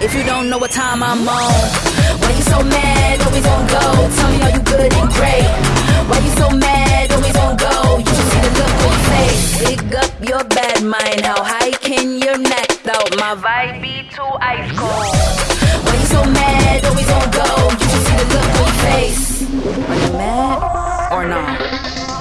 if you don't know what time I'm on. Why you so mad, always on go? Tell me, are you good and great? Why you so mad, always on go? You should see the look on your face. Pick up your bad mind, how high can your neck out? My vibe be too ice cold. Why you so mad, always on go? You should see the look on your face. Are you mad or not?